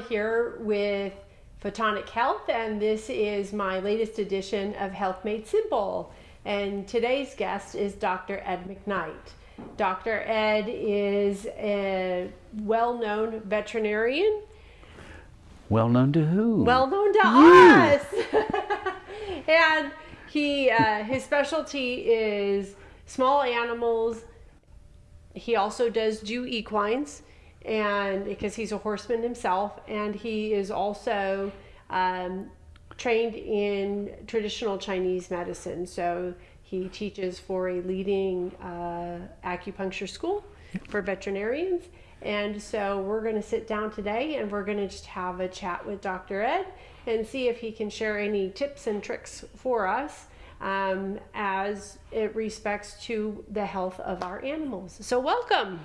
Here with Photonic Health, and this is my latest edition of Health Made Simple. And today's guest is Dr. Ed McKnight. Dr. Ed is a well known veterinarian. Well known to who? Well known to us. and he uh, his specialty is small animals. He also does do equines and because he's a horseman himself, and he is also um, trained in traditional Chinese medicine. So he teaches for a leading uh, acupuncture school for veterinarians. And so we're going to sit down today and we're going to just have a chat with Dr. Ed and see if he can share any tips and tricks for us um, as it respects to the health of our animals. So, welcome.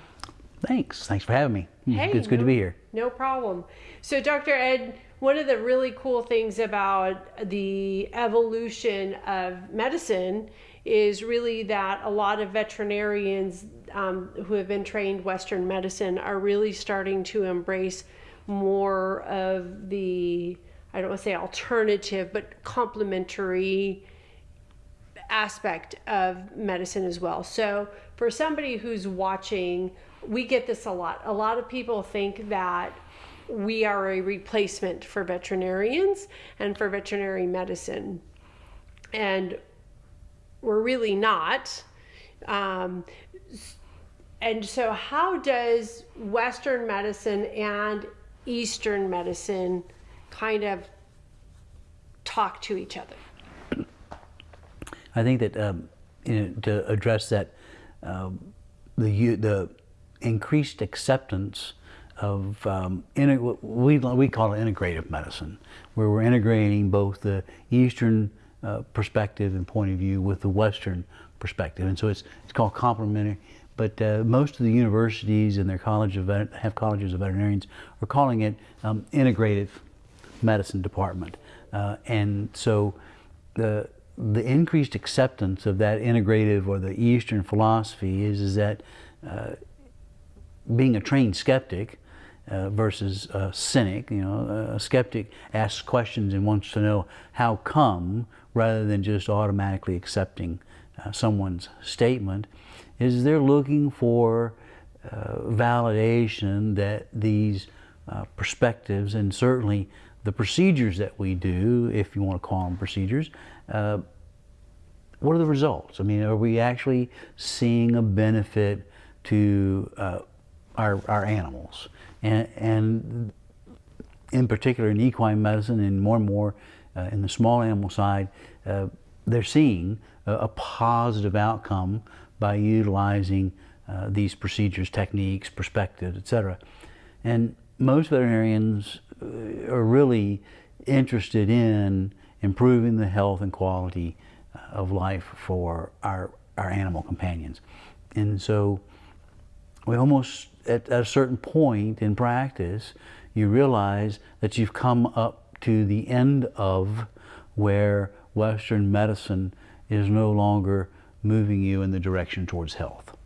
Thanks. Thanks for having me. Hey, it's good no, to be here. No problem. So, Dr. Ed, one of the really cool things about the evolution of medicine is really that a lot of veterinarians um, who have been trained Western medicine are really starting to embrace more of the, I don't want to say alternative, but complementary aspect of medicine as well. So, for somebody who's watching, we get this a lot. A lot of people think that we are a replacement for veterinarians and for veterinary medicine. And we're really not. Um, and so, how does Western medicine and Eastern medicine kind of talk to each other? I think that um, you know, to address that, um, the the increased acceptance of um, we we call it integrative medicine, where we're integrating both the Eastern uh, perspective and point of view with the Western perspective, and so it's it's called complementary. But uh, most of the universities and their college of have colleges of veterinarians are calling it um, integrative medicine department, uh, and so the the increased acceptance of that integrative or the Eastern philosophy is is that uh, being a trained skeptic uh, versus a cynic, you know, a skeptic asks questions and wants to know how come rather than just automatically accepting uh, someone's statement, is they're looking for uh, validation that these uh, perspectives and certainly the procedures that we do, if you want to call them procedures, uh, what are the results? I mean, are we actually seeing a benefit to uh, our, our animals? And, and in particular in equine medicine and more and more uh, in the small animal side, uh, they're seeing a, a, positive outcome by utilizing uh, these procedures, techniques, perspectives, etc. And most veterinarians uh, are really interested in improving the health and quality uh, of life for our, our animal companions. And so we almost, at, a certain point in practice, you realize that you've come up to the end of where Western medicine is no longer moving you in the direction towards health.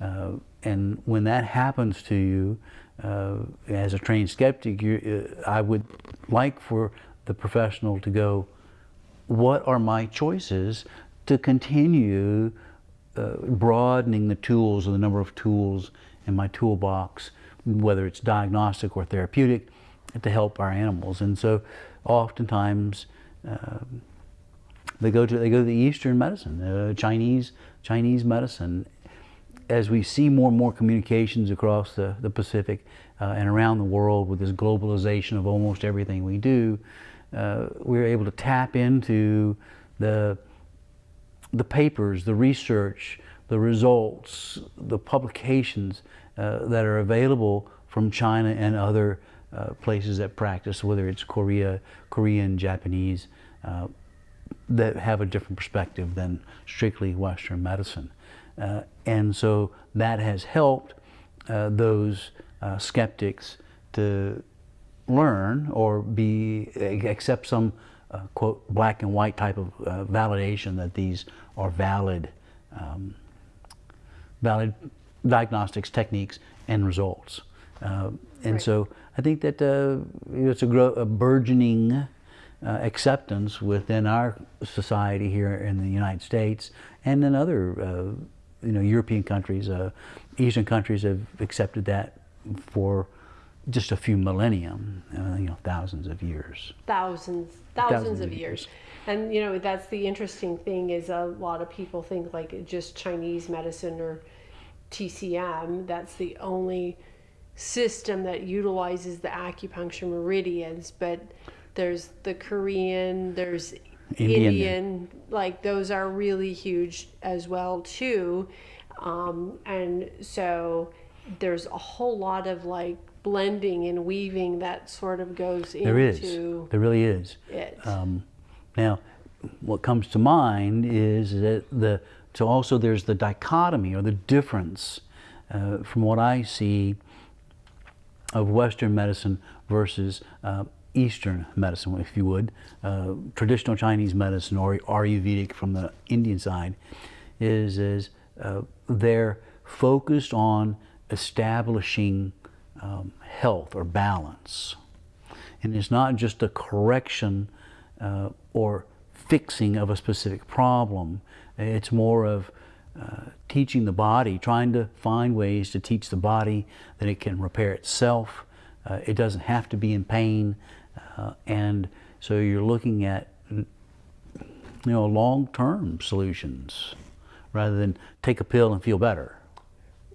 Uh, and when that happens to you, uh, as a trained skeptic, you, uh, I would like for the professional to go, what are my choices to continue uh, broadening the tools or the number of tools in my toolbox, whether it's diagnostic or therapeutic, to help our animals. And so oftentimes uh, they go to they go to the Eastern medicine, uh, Chinese Chinese medicine. As we see more and more communications across the, the Pacific uh, and around the world with this globalization of almost everything we do, uh, we are able to tap into the, the papers, the research, the results, the publications uh, that are available from China and other uh, places that practice, whether it's Korea, Korean, Japanese, uh, that have a different perspective than strictly Western medicine. Uh, and so that has helped uh, those skeptics to learn or be accept some uh, quote black and white type of uh, validation that these are valid um, valid diagnostics techniques and results Uh, and Right. so I think that uh, it's a, grow, a burgeoning uh, acceptance within our society here in the United States and in other uh, you know, European countries. Uh, Eastern countries have accepted that for just a few millennium, uh, you know, thousands of years. thousands thousands, of years. and you know that's the interesting thing is a lot of people think like just chinese medicine or tcm that's the only system that utilizes the acupuncture meridians but there's the korean there's Indian. indian, like those are really huge as well too um, and so there's a whole lot of like blending and weaving that sort of goes There is. into There really is. it. Um, now, what comes to mind is that the so also there's the dichotomy or the difference uh, from what I see of Western medicine versus uh, Eastern medicine, if you would, uh, traditional Chinese medicine or Ayurvedic from the Indian side, is is uh, they're focused on establishing um, health or balance, and it's not just a correction uh, or fixing of a specific problem. It's more of uh, teaching the body, trying to find ways to teach the body that it can repair itself. Uh, it doesn't have to be in pain, uh, and so you're looking at you know long-term solutions rather than take a pill and feel better.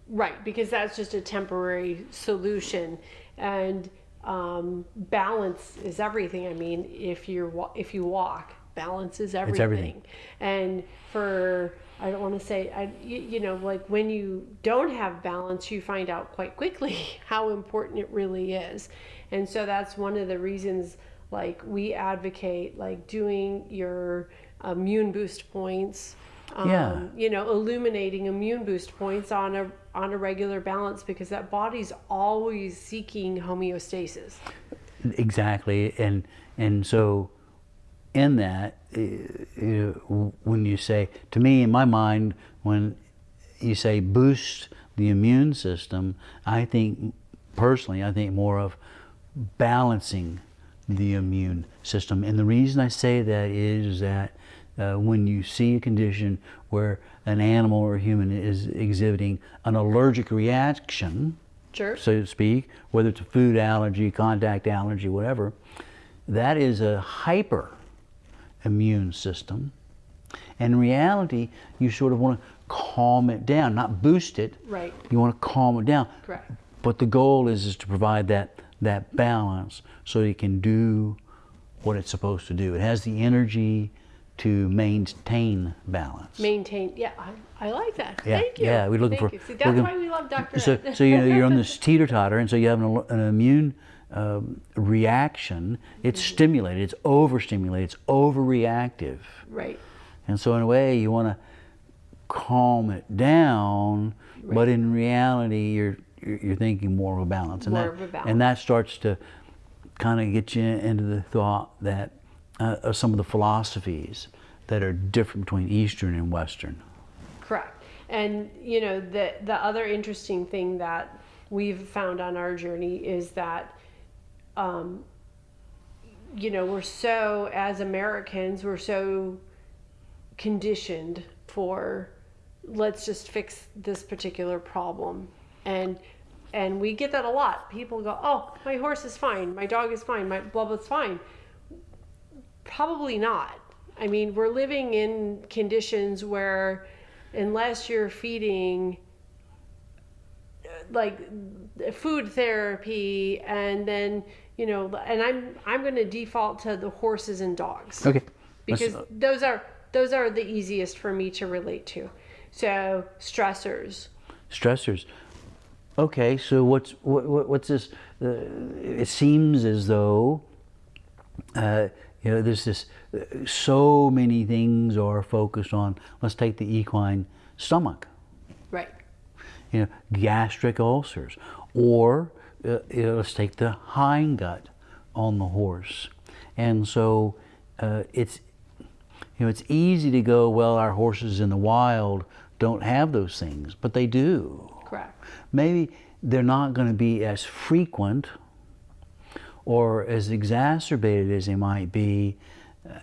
Right, because that's just a temporary solution, and um, balance is everything. I mean, if you're wa- if you walk, balance is everything. everything. And for I don't want to say I you, you know like when you don't have balance, you find out quite quickly how important it really is, and so that's one of the reasons like we advocate like doing your immune boost points um, Yeah. you know illuminating immune boost points on a on a regular balance because that body's always seeking homeostasis. Exactly, and and so in that, uh, uh, when you say to me in my mind, when you say boost the immune system, I think personally, I think more of balancing the immune system, and the reason I say that is that uh, when you see a condition where an animal or human is exhibiting an allergic reaction, sure so to speak, whether it's a food allergy, contact allergy, whatever, that is a hyper immune system. And in reality, you sort of want to calm it down, not boost it. Right. You want to calm it down. Correct. But the goal is, is to provide that, that balance so it can do what it's supposed to do. It has the energy to maintain balance. maintain yeah i, I like that Yeah, thank you yeah, we're looking Thank for- you. See, that's looking- why we love dr So, so you know, you're on this teeter totter, and so you have an, an immune um, reaction. It's Mm-hmm. stimulated, it's overstimulated, it's overreactive. right And so, in a way, you want to calm it down, right. but in reality, you're you're you're thinking more of a balance, and More that of a balance. and that starts to kind of get you into the thought that uh, of some of the philosophies that are different between Eastern and Western. Correct. And you know the the other interesting thing that we've found on our journey is that um, you know we're so as Americans we're so conditioned for let's just fix this particular problem and and we get that a lot. People go, "Oh, my horse is fine, my dog is fine, my blah blah's fine." Probably not. I mean, we're living in conditions where, unless you're feeding like food therapy and then you know and i'm i'm going to default to the horses and dogs Okay. Because those are those are the easiest for me to relate to so stressors stressors. Okay, so what's what, what, what's this? Uh, it seems as though uh, you know there's this. So many things are focused on. Let's take the equine stomach. right You know, gastric ulcers, or uh, you know, let's take the hind gut on the horse. And so uh, it's you know it's easy to go. Well, our horses in the wild don't have those things, but they do correct maybe they're not going to be as frequent or as exacerbated as they might be, uh,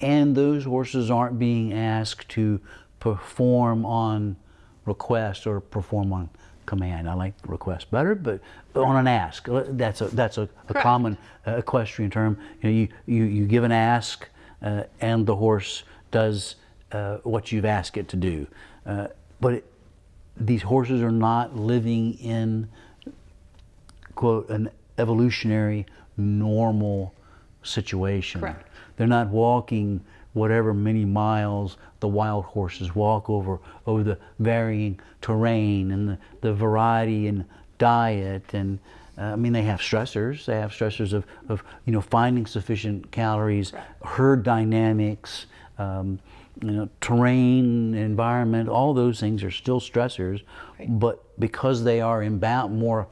and those horses aren't being asked to perform on request or perform on command. I like request better, but on an ask. Uh, that's a that's a, a common uh, equestrian term. You, know, you, you you give an ask, uh, and the horse does uh, what you've asked it to do. Uh, but it, these horses are not living in quote an evolutionary normal situation. Correct. They're not walking whatever many miles the wild horses walk over over the varying terrain and the, the variety in diet and uh, I mean they have stressors they have stressors of, of you know finding sufficient calories Right. herd dynamics um, you know terrain environment all those things are still stressors Right. but because they are in more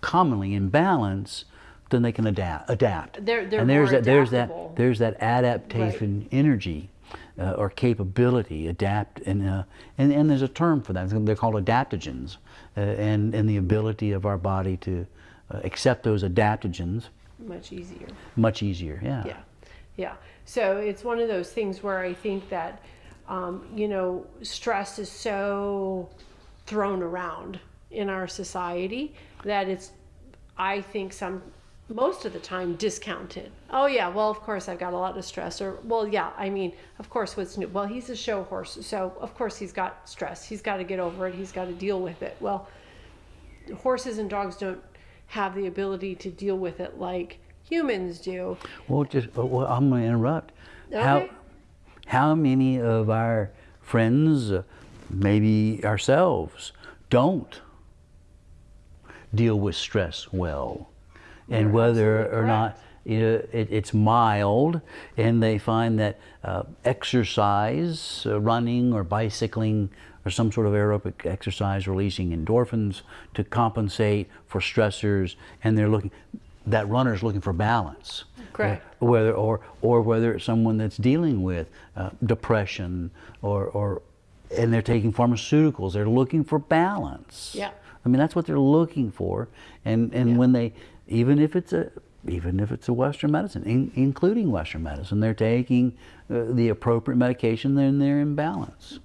commonly in balance then they can adapt adapt They're- they're and there's that there's that there's that adaptation energy uh, or capability, adapt, and, uh, and and there's a term for that. They're called adaptogens, uh, and and the ability of our body to uh, accept those adaptogens much easier. much easier. Yeah. Yeah, yeah. So it's one of those things where I think that, um, you know, stress is so thrown around in our society that it's, I think, some most of the time discounted. Oh yeah, well of course I've got a lot of stress. Or well yeah, I mean of course what's new? Well he's a show horse, so of course he's got stress. He's got to get over it. He's got to deal with it. Well, horses and dogs don't have the ability to deal with it like humans do. Well, just uh, well, I'm going to interrupt. How Okay. how many of our friends, maybe ourselves, don't deal with stress well, and whether or not you know, it, it's mild, and they find that uh, exercise, uh, running or bicycling, or some sort of aerobic exercise, releasing endorphins to compensate for stressors, and they're looking. That runner is looking for balance Correct. whether or or whether it's someone that's dealing with uh, depression or or and they're taking pharmaceuticals they're looking for balance Yeah. I mean that's what they're looking for and and Yeah. when they even if it's a even if it's a western medicine in, including western medicine they're taking uh, the appropriate medication then they're in balance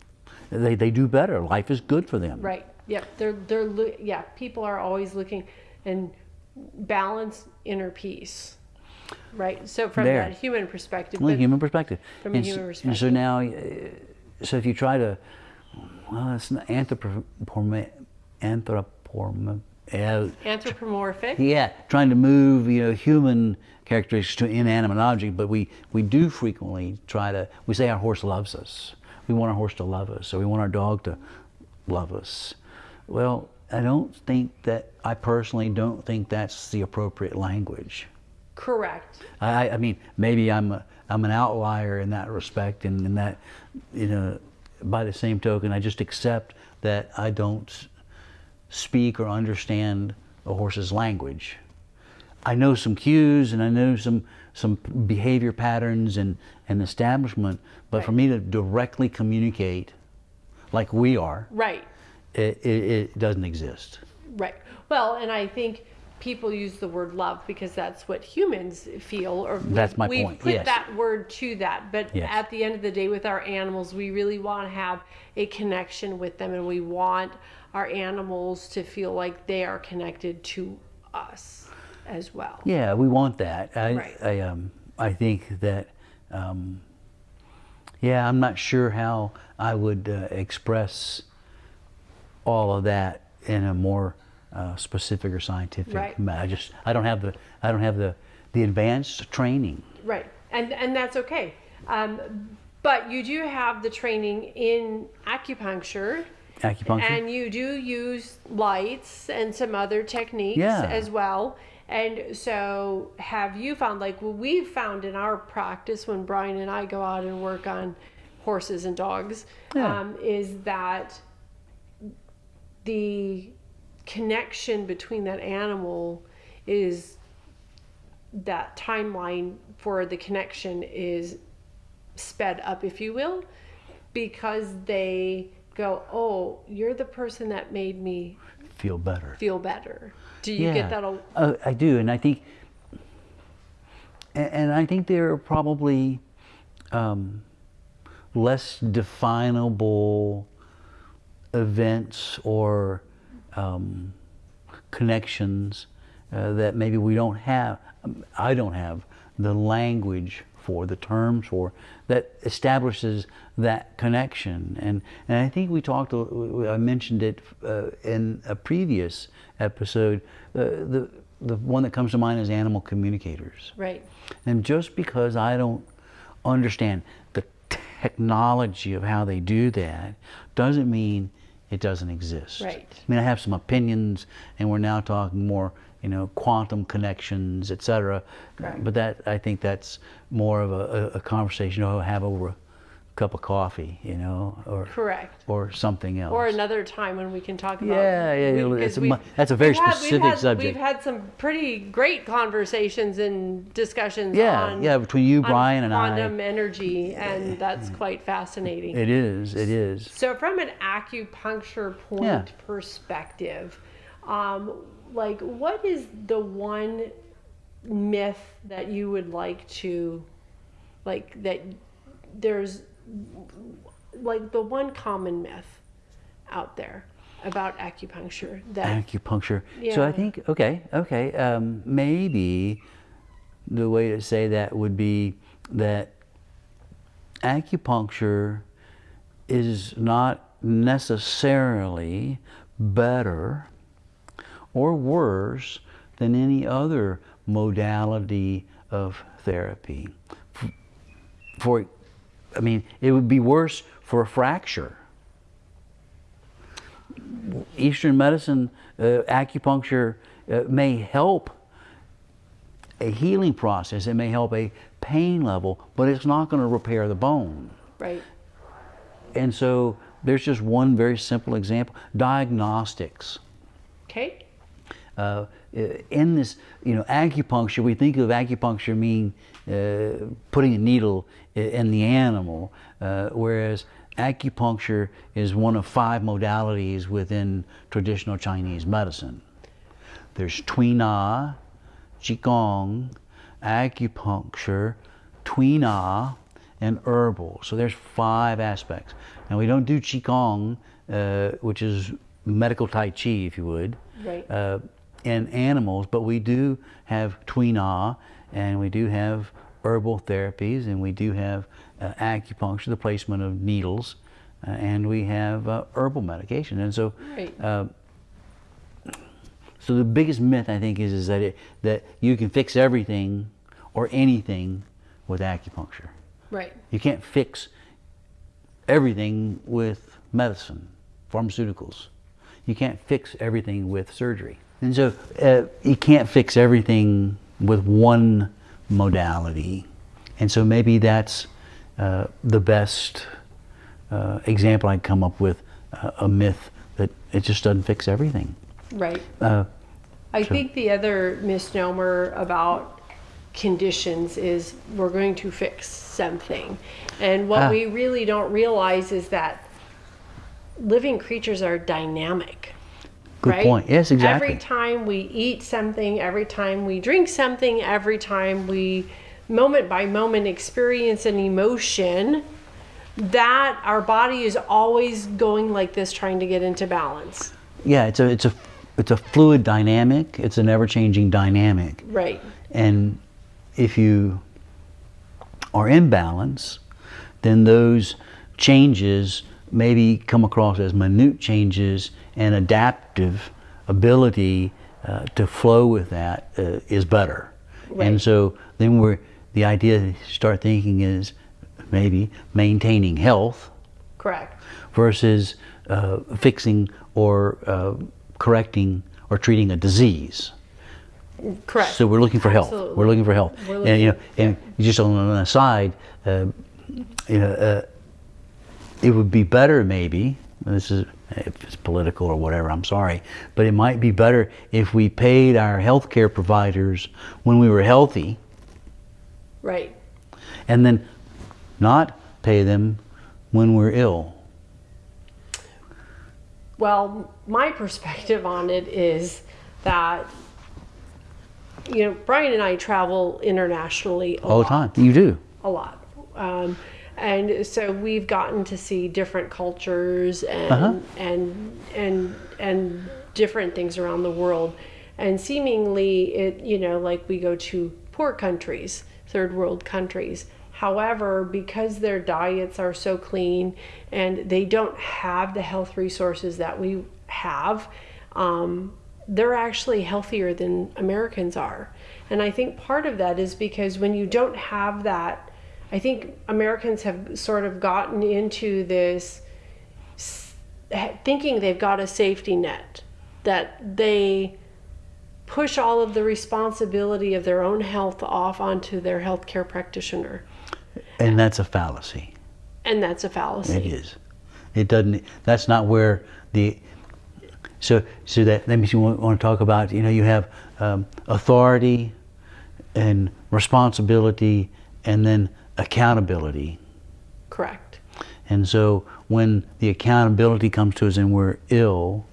they, they do better life is good for them Right. Yep. They're they're yeah. People are always looking and balance inner peace. Right. So from There. that human perspective, Well, human perspective. From a and, s- human and so perspective. now, uh, so if you try to, well, it's not anthropomorphic, anthropomorphic, uh, anthropomorphic. yeah, trying to move, you know, human characteristics to inanimate object, but we, we do frequently try to, we say our horse loves us. We want our horse to love us, or we want our dog to love us. Well, I don't think that, I personally don't think that's the appropriate language. Correct. I, I mean, maybe I'm a, I'm an outlier in that respect, and in that, you know, by the same token, I just accept that I don't speak or understand a horse's language. I know some cues and I know some some behavior patterns and, and establishment, but for me to directly communicate, like we are, Right. it, it, it doesn't exist. Right. Well, and I think people use the word love because that's what humans feel, or That's my we point, put yes. that word to that. But Yes. at the end of the day, with our animals, we really want to have a connection with them, and we want our animals to feel like they are connected to us as well. Yeah, we want that. I, Right. I, um, I think that, um, yeah, I'm not sure how I would uh, express all of that in a more uh, specific or scientific. Right. I just, I don't have the, I don't have the, the advanced training. Right, and and that's okay. Um, but you do have the training in acupuncture. Acupuncture. And you do use lights and some other techniques Yeah. as well. And so, have you found, like what we've found in our practice when Brian and I go out and work on horses and dogs, Yeah. um, is that the connection between that animal is that timeline for the connection is sped up, if you will, because they go, Oh, you're the person that made me feel better. feel better. Do you get that? A, Uh, I do, and I think, and, and I think there are probably um, less definable events or um, connections uh, that maybe we don't have. um, I don't have the language for the terms for that establishes that connection and and I think we talked I mentioned it uh, in a previous episode uh, the the one that comes to mind is animal communicators right. and just because I don't understand the technology of how they do that doesn't mean it doesn't exist. Right. I mean, I have some opinions, and we're now talking more, you know, quantum connections, et cetera. But that I think that's more of a, a, conversation to have over a cup of coffee, you know, or Correct. or something else. Or another time when we can talk about. Yeah, yeah, we- it's a that's a very we've had- we've specific had- subject. We've had some pretty great conversations and discussions Yeah, on yeah, between you, Brian, and I. quantum energy, and that's quite fascinating. It is. It is. So, from an acupuncture point Yeah. perspective, um, like what is the one myth that you would like to, like that there's, like the one common myth out there about acupuncture that acupuncture. yeah. So I think okay, okay, um, maybe the way to say that would be that acupuncture is not necessarily better or worse than any other modality of therapy. For, I mean, it would be worse for a fracture. Eastern medicine, uh, acupuncture uh, may help a healing process. It may help a pain level, but it's not going to repair the bone. right, And so there's just one very simple example: diagnostics. okay, Uh, in this, you know, acupuncture, we think of acupuncture mean uh, putting a needle in the animal, uh, whereas acupuncture is one of five modalities within traditional Chinese medicine. There's Tui Na, Qigong, acupuncture, Tui Na, and herbal. So there's five aspects. Now we don't do Qigong, uh, which is medical Tai Chi, if you would right, uh, in animals, but we do have Tui Na, and we do have herbal therapies, and we do have uh, acupuncture, the placement of needles, uh, and we have uh, herbal medication. And so, right, uh, so the biggest myth I think is is that it, that you can fix everything or anything with acupuncture. right, You can't fix everything with medicine, pharmaceuticals. You can't fix everything with surgery. And so uh, you can't fix everything with one modality. And so maybe that's uh, the best uh, example I'd come up with uh, a myth that it just doesn't fix everything. right. Uh, I Sure. think the other misnomer about conditions is we're going to fix something. And what Ah. we really don't realize is that living creatures are dynamic. Good right? point. Yes, exactly. Every time we eat something, every time we drink something, every time we moment by moment experience an emotion, that our body is always going like this trying to get into balance. yeah, it's a it's a it's a fluid dynamic. It's an ever-changing dynamic. Right. And if you are in balance, then those changes maybe come across as minute changes and adaptive ability uh, to flow with that uh, is better. Right. And so then we're the idea to start thinking is maybe maintaining health Correct. versus uh, fixing or uh, correcting or treating a disease. Correct. So we're looking for health. Absolutely. We're looking for health. We're and you know, looking- and just on an aside, uh, you know, uh, it would be better maybe. This is if it's political or whatever. I'm sorry, but it might be better if we paid our healthcare providers when we were healthy, right. and then not pay them when we're ill. Well, my perspective on it is that you know Brian and I travel internationally All the time. You do. a lot, um, and so we've gotten to see different cultures and Uh-huh. and and and different things around the world, and seemingly it you know like we go to poor countries, third world countries. However, because their diets are so clean and they don't have the health resources that we have, um, they're actually healthier than Americans are. And I think part of that is because when you don't have that, I think Americans have sort of gotten into this thinking they've got a safety net, that they push all of the responsibility of their own health off onto their healthcare practitioner. And that's a fallacy. And that's a fallacy. It is. It doesn't. That's not where the. So so that that means you want, want to talk about. You know, you have um, authority, and responsibility, and then accountability. Correct. And so when the accountability comes to us and we're ill,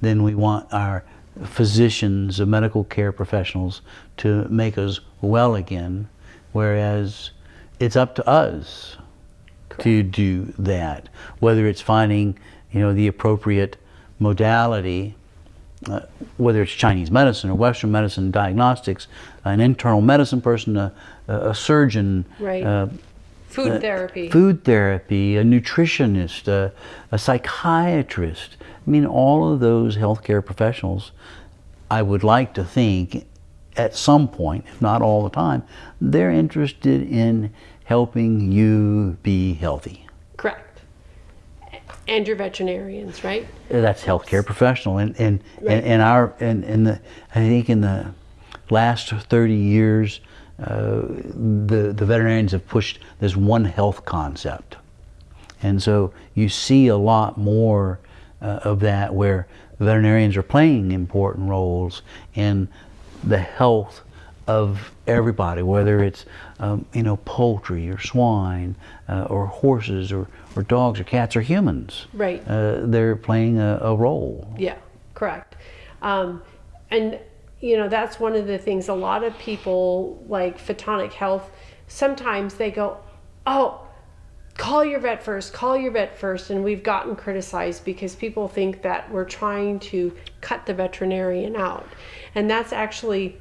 then we want our physicians, the medical care professionals, to make us well again, whereas it's up to us to do that. Whether it's finding, you know, the appropriate modality, uh, whether it's Chinese medicine or Western medicine, diagnostics, an internal medicine person, a, a surgeon, Right. uh, Food therapy. food therapy, a nutritionist, a, a psychiatrist. I mean, all of those healthcare professionals, I would like to think at some point, if not all the time, they're interested in helping you be healthy. Correct. And your veterinarians, right? That's healthcare professional, and and Right. and, and our and, and the I think in the last thirty years, uh, the the veterinarians have pushed this one health concept, and so you see a lot more uh, of that where veterinarians are playing important roles in the health of everybody, whether it's um, you know poultry or swine uh, or horses or, or dogs or cats or humans. Right. Uh, they're playing a, a role. Yeah, correct. Um, and you know that's one of the things. A lot of people like photonic health. Sometimes they go, "Oh, call your vet first. Call your vet first. And we've gotten criticized because people think that we're trying to cut the veterinarian out, and that's actually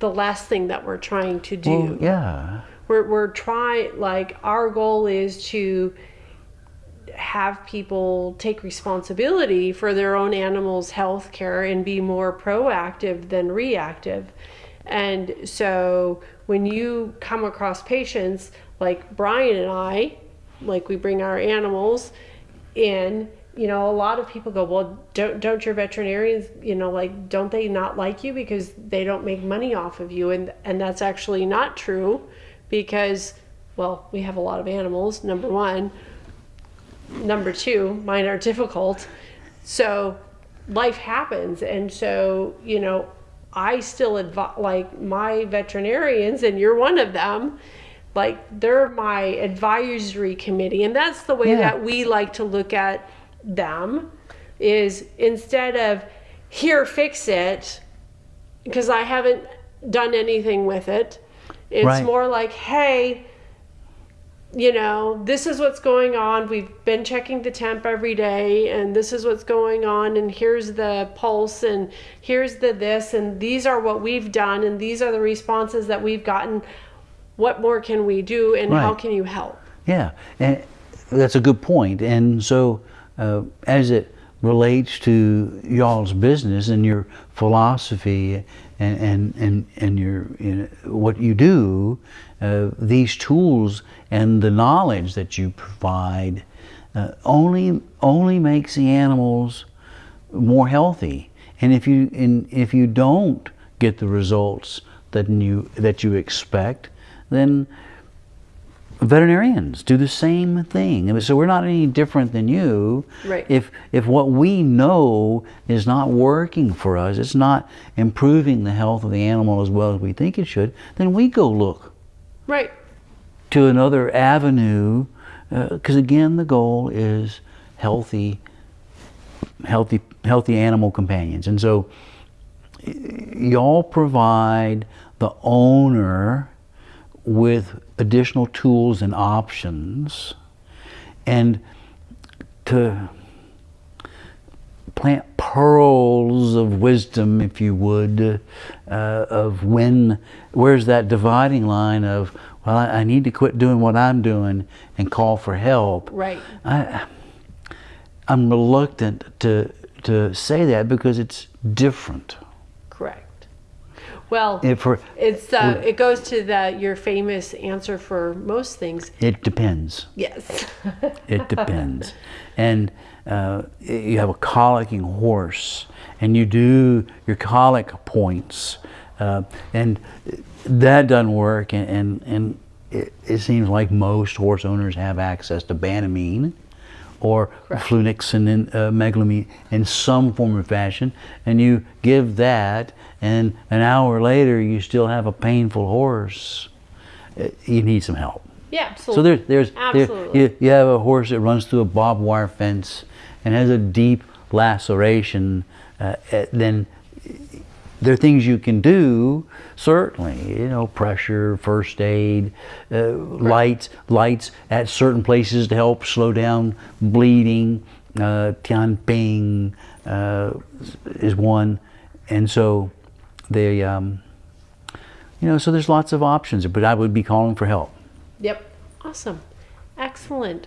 the last thing that we're trying to do. Well, yeah. we're, we're trying like our goal is to have people take responsibility for their own animals health care and be more proactive than reactive. And so when you come across patients like brian and i like we bring our animals in you know a lot of people go well don't don't your veterinarians you know like don't they not like you because they don't make money off of you? And and that's actually not true because well we have a lot of animals number one number two mine are difficult so life happens and so you know i still advise like my veterinarians and you're one of them like they're my advisory committee and that's the way Yeah. that we like to look at them is instead of here fix it because i haven't done anything with it it's Right. more like hey you know, this is what's going on. We've been checking the temp every day, and this is what's going on, and here's the pulse, and here's the this, and these are what we've done, and these are the responses that we've gotten. What more can we do, and how can you help? Yeah, and that's a good point. And so, uh, as it relates to y'all's business and your philosophy and and and, and your you know, what you do, uh, these tools and the knowledge that you provide uh, only only makes the animals more healthy. And if you and if you don't get the results that you that you expect, then veterinarians do the same thing. So we're not any different than you. Right. If if what we know is not working for us, it's not improving the health of the animal as well as we think it should, then we go look Right. to another avenue uh, because again the goal is healthy healthy healthy animal companions, and so y'all provide the owner with additional tools and options, and to plant pearls of wisdom, if you would, uh, of when, where's that dividing line of, well, I, I, need to quit doing what I'm doing and call for help. Right. I, I'm reluctant to to say that because it's different. Well, If it's uh, it goes to the your famous answer for most things. it depends. Yes. It depends. and uh, you have a colicking horse, and you do your colic points, uh, and that doesn't work. And, and, and it, it, seems like most horse owners have access to banamine or Correct. flunixin and uh, in some form or fashion, and you give that, and an hour later you still have a painful horse. Uh, you need some help. Yeah, absolutely. So there's there's absolutely. There, you, you have a horse that runs through a barbed wire fence and has a deep laceration. Uh, uh then there are things you can do. Certainly, you know, pressure, first aid, uh, lights, lights at certain places to help slow down bleeding. Uh, Tian Ping uh, is one, and so they, um, you know, so there's lots of options. But I would be calling for help. Yep. Awesome. Excellent.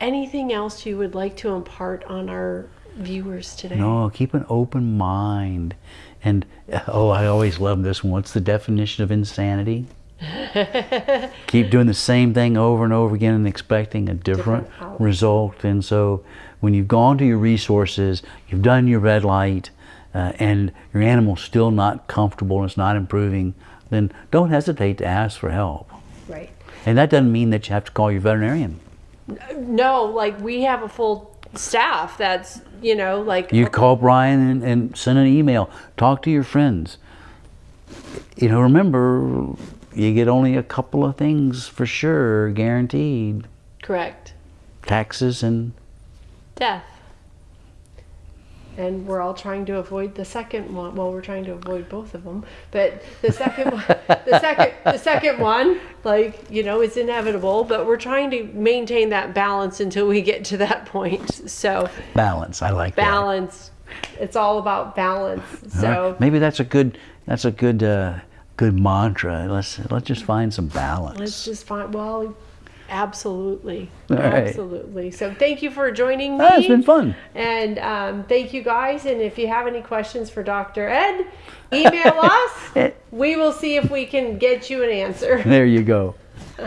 Anything else you would like to impart on our viewers today? No, keep an open mind. And oh, I always love this one. What's the definition of insanity? keep doing the same thing over and over again and expecting a different, different result. And so when you've gone to your resources, you've done your red light, uh, and your animal's still not comfortable and it's not improving, then don't hesitate to ask for help. Right. And that doesn't mean that you have to call your veterinarian. No, like we have a full staff that's, you know, like. You call Brian and, and send an email. Talk to your friends. You know, remember, you get only a couple of things for sure guaranteed. Correct. Taxes and death and we're all trying to avoid the second one. Well, we're trying to avoid both of them, but the second one, the second, the second one, like you know, is inevitable. But we're trying to maintain that balance until we get to that point. So balance, I like balance. That. It's all about balance. So right. maybe that's a good that's a good uh, good mantra. Let's let's just find some balance. Let's just find well Absolutely. Absolutely. So thank you for joining me. Oh, it's been fun. And um, thank you guys. And if you have any questions for Dr. Ed, email us. we will see if we can get you an answer. There you go.